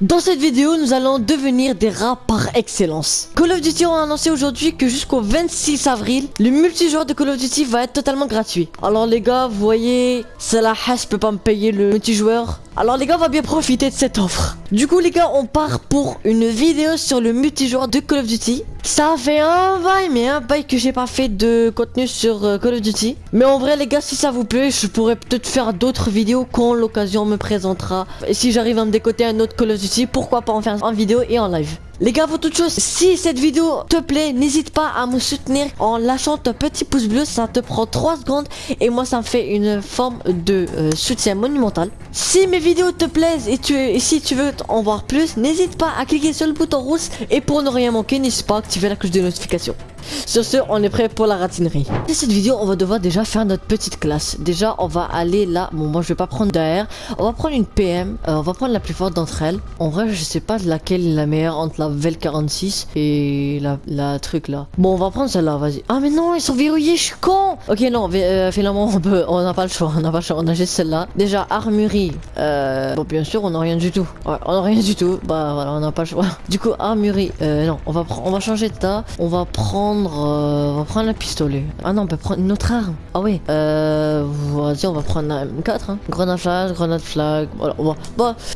Dans cette vidéo, nous allons devenir des rats par excellence. Call of Duty ont annoncé aujourd'hui que jusqu'au 26 avril, le multijoueur de Call of Duty va être totalement gratuit. Alors les gars, vous voyez, c'est la hache peut pas me payer le multijoueur. Alors les gars, on va bien profiter de cette offre. Du coup les gars, on part pour une vidéo sur le multijoueur de Call of Duty. Ça fait un bail, mais un bail que j'ai pas fait de contenu sur euh, Call of Duty. Mais en vrai les gars, si ça vous plaît, je pourrais peut-être faire d'autres vidéos quand l'occasion me présentera. Et si j'arrive à me décoter un autre Call of Duty, pourquoi pas en faire en vidéo et en live. Les gars, avant toute chose, si cette vidéo te plaît, n'hésite pas à me soutenir en lâchant ton petit pouce bleu. Ça te prend 3 secondes et moi, ça me fait une forme de euh, soutien monumental. Si mes vidéos te plaisent et, et si tu veux en voir plus, n'hésite pas à cliquer sur le bouton rouge. Et pour ne rien manquer, n'hésite pas à activer la cloche de notification. Sur ce, on est prêt pour la ratinerie. Dans cette vidéo, on va devoir déjà faire notre petite classe. Déjà, on va aller là. Bon, moi, je vais pas prendre d'AR. On va prendre une PM. Euh, on va prendre la plus forte d'entre elles. En vrai, je sais pas laquelle est la meilleure entre la Vel 46 et la, truc là. Bon, on va prendre celle-là, vas-y. Ah, mais non, ils sont verrouillés, je suis con. Ok, non, euh, finalement, on peut, on n'a pas le choix. On n'a pas le choix. On a juste celle-là. Déjà, armurerie. Euh, bon, bien sûr, on n'a rien du tout. Ouais, on n'a rien du tout. Bah, voilà, on n'a pas le choix. Du coup, armurerie. Non, on va, on va changer de tas. On va prendre euh, on va prendre le pistolet. Ah non, on peut prendre une autre arme. Ah oui. Euh, vas-y, on va prendre la M4. Hein. Grenade flash, grenade flag. Voilà,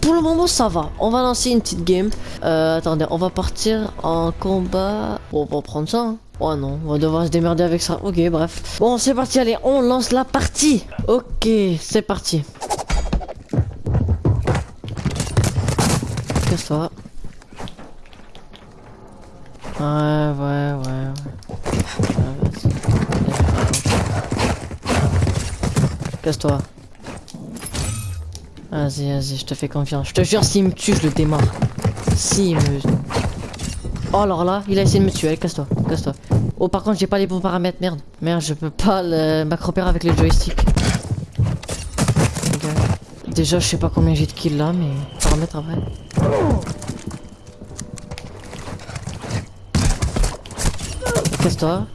pour le moment, ça va. On va lancer une petite game. Euh, attendez, on va partir en combat. On va prendre ça. Oh non, on va devoir se démerder avec ça. Ok, bref. Bon, c'est parti, allez, on lance la partie. Ok, c'est parti. Ça Ouais, ouais, ouais. Casse-toi. Vas-y, vas-y, je te fais confiance. Je te jure, s'il me tue, je le démarre. S'il me... Oh, alors là, il a essayé de me tuer. Casse-toi, casse-toi. Oh, par contre, j'ai pas les bons paramètres, merde. Merde, je peux pas le... m'accroupir avec le joystick. Déjà, je sais pas combien j'ai de kills là, mais... Paramètres après. Casse-toi.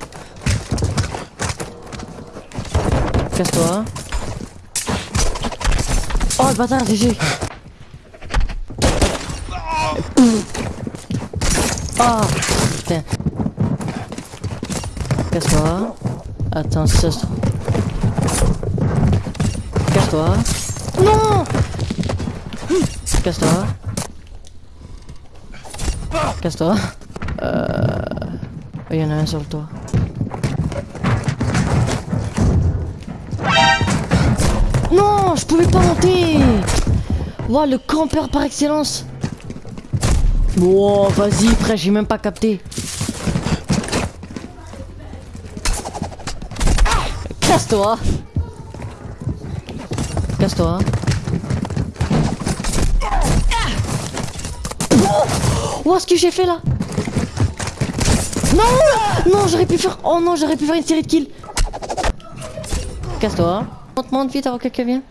Casse-toi. Oh le bâtard, GG. Oh putain. Casse-toi. Attends, ça Casse-toi. Non Casse-toi. Casse-toi. Il y en a un sur le toit. Non, je pouvais pas monter. Wow, le campeur par excellence. Wow, vas-y, frère, j'ai même pas capté. Casse-toi. Casse-toi. Oh, ce que j'ai fait là non Non, j'aurais pu faire... Oh non, j'aurais pu faire une série de kills. Casse-toi. Monte, monte vite avant que quelqu'un vienne.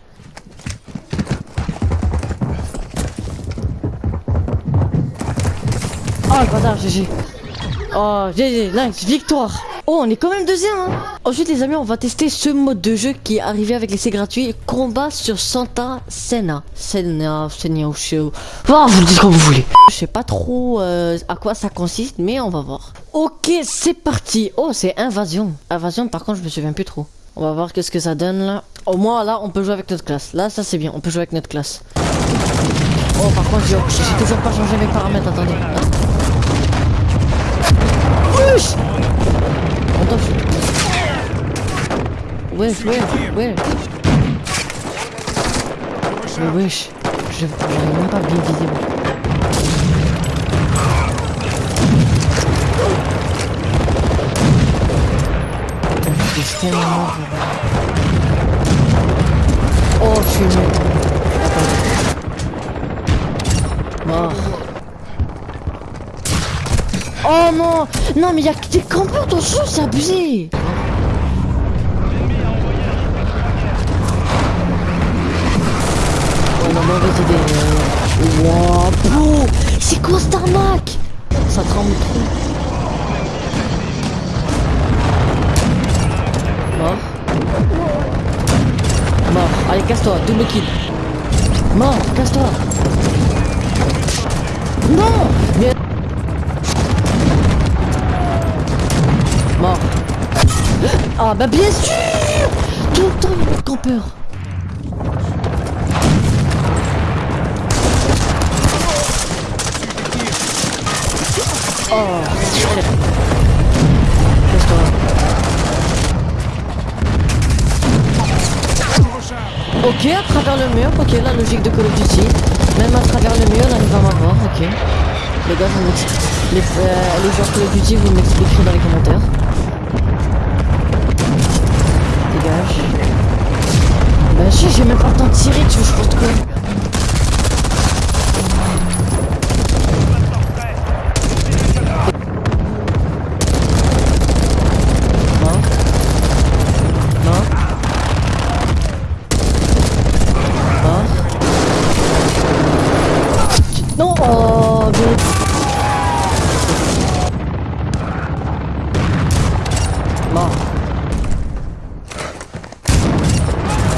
Oh le bâtard, GG. Oh, GG, nice, victoire. Oh, on est quand même deuxième. Hein. Ensuite, les amis, on va tester ce mode de jeu qui est arrivé avec l'essai gratuit. Combat sur Santa Senna. Senna, Senna ou. Oh, vous le dites comme vous voulez. Je sais pas trop euh, à quoi ça consiste, mais on va voir. Ok, c'est parti. Oh, c'est invasion. Invasion, par contre, je me souviens plus trop. On va voir qu'est-ce que ça donne là. Au moins, là, on peut jouer avec notre classe. Là, ça c'est bien. On peut jouer avec notre classe. Oh, par contre, j'ai toujours pas changé mes paramètres. Attendez. Wesh, wesh, wesh. Mais wesh. J'arrive même pas bien moi. Je tellement mort. Oh, je suis mort. Oh non Non mais y'a des campeurs dans ce c'est abusé C'est quoi cette arnaque? Ça tremble trop. Mort. Mort. Allez, casse-toi, double kill. Mort, casse-toi. Non Mort. Ah bah bien sûr Tout le temps il y a des campeurs Oh. Ok, à travers le mur, ok, la logique de Call of Duty. Même à travers le mur, là, il va m'avoir, ok. Les gars, vous. Les, euh, les joueurs Call of Duty, vous m'expliquerez dans les commentaires. Dégage. Bah si, j'ai même pas le temps de tirer, tu veux je porte quoi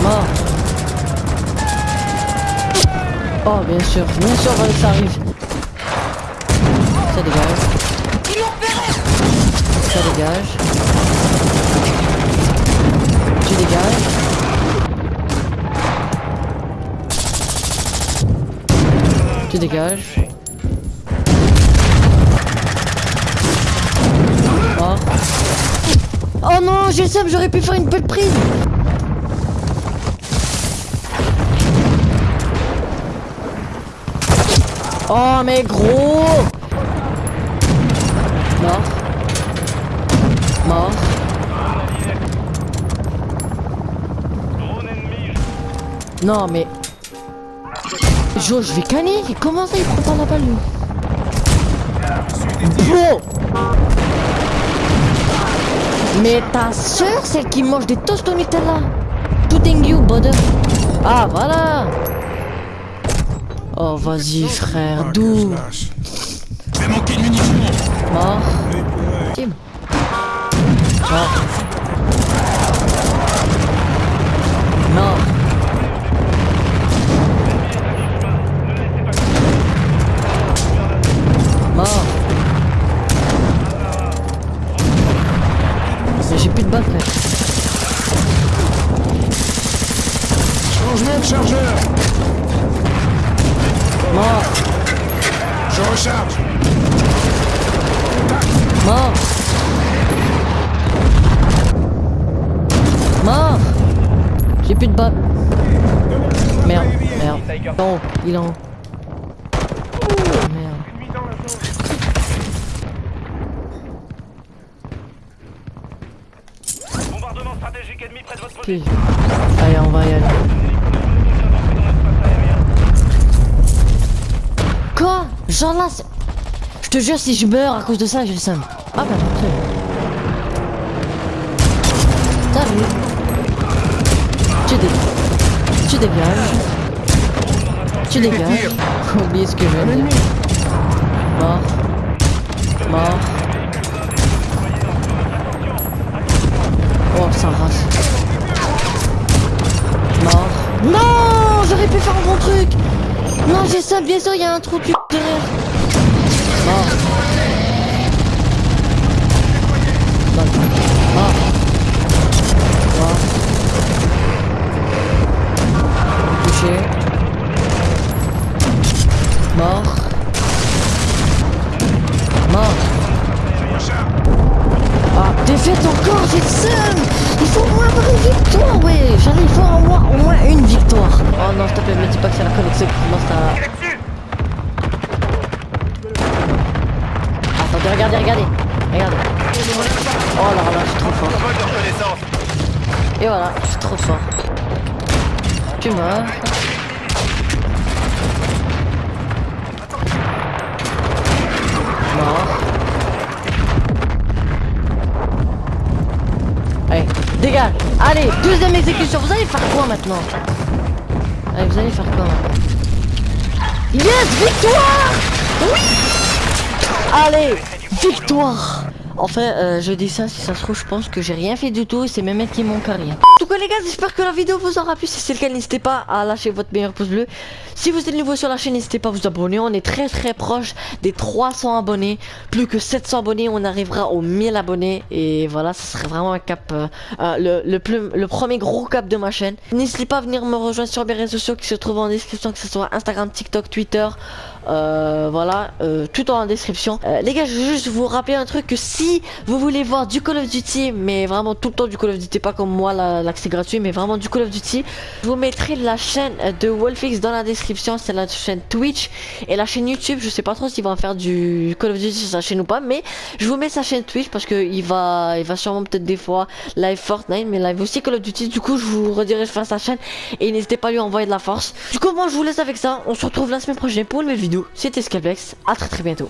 Mort. Oh, bien sûr, bien sûr, que ça arrive. Ça dégage. Ça dégage. Tu dégages. Tu dégages. Non, j'ai le j'aurais pu faire une belle prise. Oh mais gros Mort. Mort. Non mais... Jo, je vais canner Comment ça il prend pas la balle lui? Mais ta soeur, celle qui mange des toasts au Nutella Tout in you, brother Ah, voilà Oh, vas-y, frère, d'où? Je vais manquer de munitions Mort. Tim. Mort. Mort. Je recharge Mort. Mort. J'ai plus de balles. Merde, merde. Il est en haut, il est en haut. Merde. Bombardement stratégique ennemi près de votre Puis. Allez, on va y aller. Quoi? Genre là, je te jure, si je meurs à cause de ça, j'ai le seum. Ah bah. T'as vu Tu dégages. Tu dégages. Tu dégages. Oubliez ce que je dire. Mort. Mort. Oh, ça rase. Mort. Non J'aurais pu faire un bon truc Non, j'ai ça, bien sûr, il y a un trou cul Il faut au moins avoir une victoire, ouais. Il faut au moins, au moins une victoire. Oh non, s'il te plaît, me dis pas que c'est la connexion qui commence à... Attendez, regardez, regardez. Regardez. Oh là là, je suis trop fort. Et voilà, je suis trop fort. Tu meurs. Mort dégage Allez, deuxième exécution, vous allez faire quoi maintenant Allez, vous allez faire quoi Yes, victoire Allez, victoire Enfin, euh, je dis ça, si ça se trouve, je pense que j'ai rien fait du tout et c'est mes mecs qui m'ont carré. Les gars, j'espère que la vidéo vous aura plu. Si c'est le cas, n'hésitez pas à lâcher votre meilleur pouce bleu. Si vous êtes nouveau sur la chaîne, n'hésitez pas à vous abonner. On est très très proche des 300 abonnés. Plus que 700 abonnés, on arrivera aux 1000 abonnés. Et voilà, ce serait vraiment un cap, euh, euh, le, le, plus, le premier gros cap de ma chaîne. N'hésitez pas à venir me rejoindre sur mes réseaux sociaux qui se trouvent en description, que ce soit Instagram, TikTok, Twitter. Euh, voilà, euh, tout en description. Les gars, je veux juste vous rappeler un truc que si vous voulez voir du Call of Duty, mais vraiment tout le temps du Call of Duty, pas comme moi l'accès gratuit, mais vraiment du Call of Duty, je vous mettrai la chaîne de Wolfix dans la description. C'est la chaîne Twitch et la chaîne YouTube. Je sais pas trop s'il va faire du Call of Duty sur sa chaîne ou pas, mais je vous mets sa chaîne Twitch parce que il va, il va sûrement peut-être des fois live Fortnite, mais live aussi Call of Duty. Du coup, je vous redirige vers sa chaîne et n'hésitez pas à lui envoyer de la force. Du coup, moi, je vous laisse avec ça. On se retrouve la semaine prochaine pour une nouvelle vidéo. C'était Scalpex. À très très bientôt.